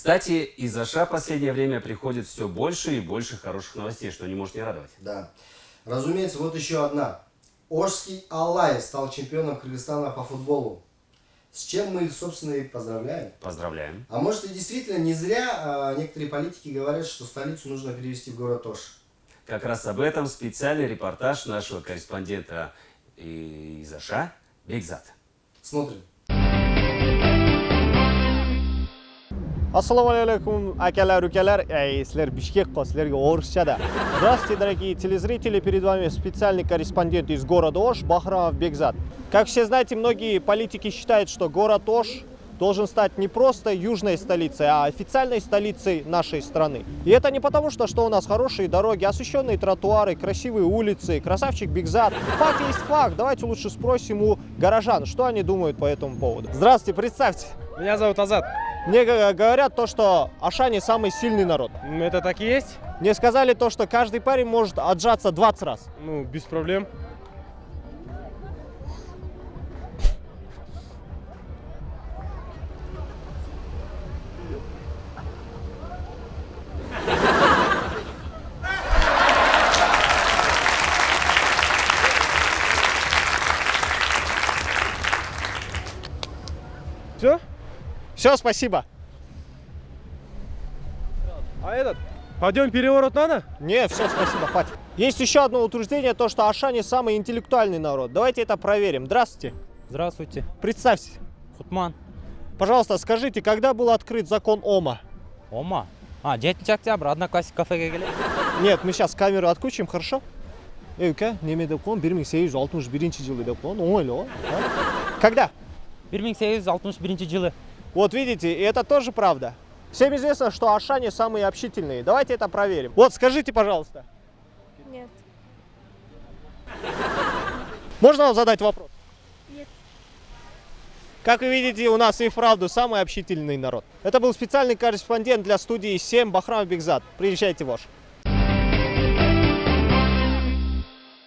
Кстати, из Аша последнее время приходит все больше и больше хороших новостей, что не может не радовать. Да. Разумеется, вот еще одна. Ожский Алай стал чемпионом Кыргызстана по футболу. С чем мы их, собственно, и поздравляем. Поздравляем. А может и действительно не зря а, некоторые политики говорят, что столицу нужно перевести в город Ош. Как раз об этом специальный репортаж нашего корреспондента из Аша Бекзат. Смотрим. Ассаламу алейкум, акалар, укалар, эй, слер Бишкек, слерге орысчада. Здравствуйте, дорогие телезрители, перед вами специальный корреспондент из города Ош, Бахрамов Бекзат. Как все знаете, многие политики считают, что город Ош должен стать не просто южной столицей, а официальной столицей нашей страны. И это не потому, что, что у нас хорошие дороги, освещенные тротуары, красивые улицы, красавчик Бигзат. Факт есть факт. Давайте лучше спросим у горожан, что они думают по этому поводу. Здравствуйте, представьте. Меня зовут Азат. Мне говорят то, что Ашане самый сильный народ. Это так и есть? Мне сказали то, что каждый парень может отжаться 20 раз. Ну, без проблем. Все? Все, спасибо. А этот? Пойдем переворот надо? Не, все, спасибо, хватит. Есть еще одно утверждение, то, что Ашане самый интеллектуальный народ. Давайте это проверим. Здравствуйте. Здравствуйте. Представьте. Хутман. Пожалуйста, скажите, когда был открыт закон ОМА? ОМА? А, 9 октября, одноклассник кафеге келет. Нет, мы сейчас камеру отключим, хорошо? Эй, ука, неме деп коем, 1861 жылы деп коем, оңойлоо. Когда? 1861 жылы. Вот видите, и это тоже правда. Всем известно, что Ашане самые общительные. Давайте это проверим. Вот, скажите, пожалуйста. Нет. Можно вам задать вопрос? Нет. Как вы видите, у нас и вправду самый общительный народ. Это был специальный корреспондент для студии 7 Бахрам Бигзат. Приезжайте в Ош.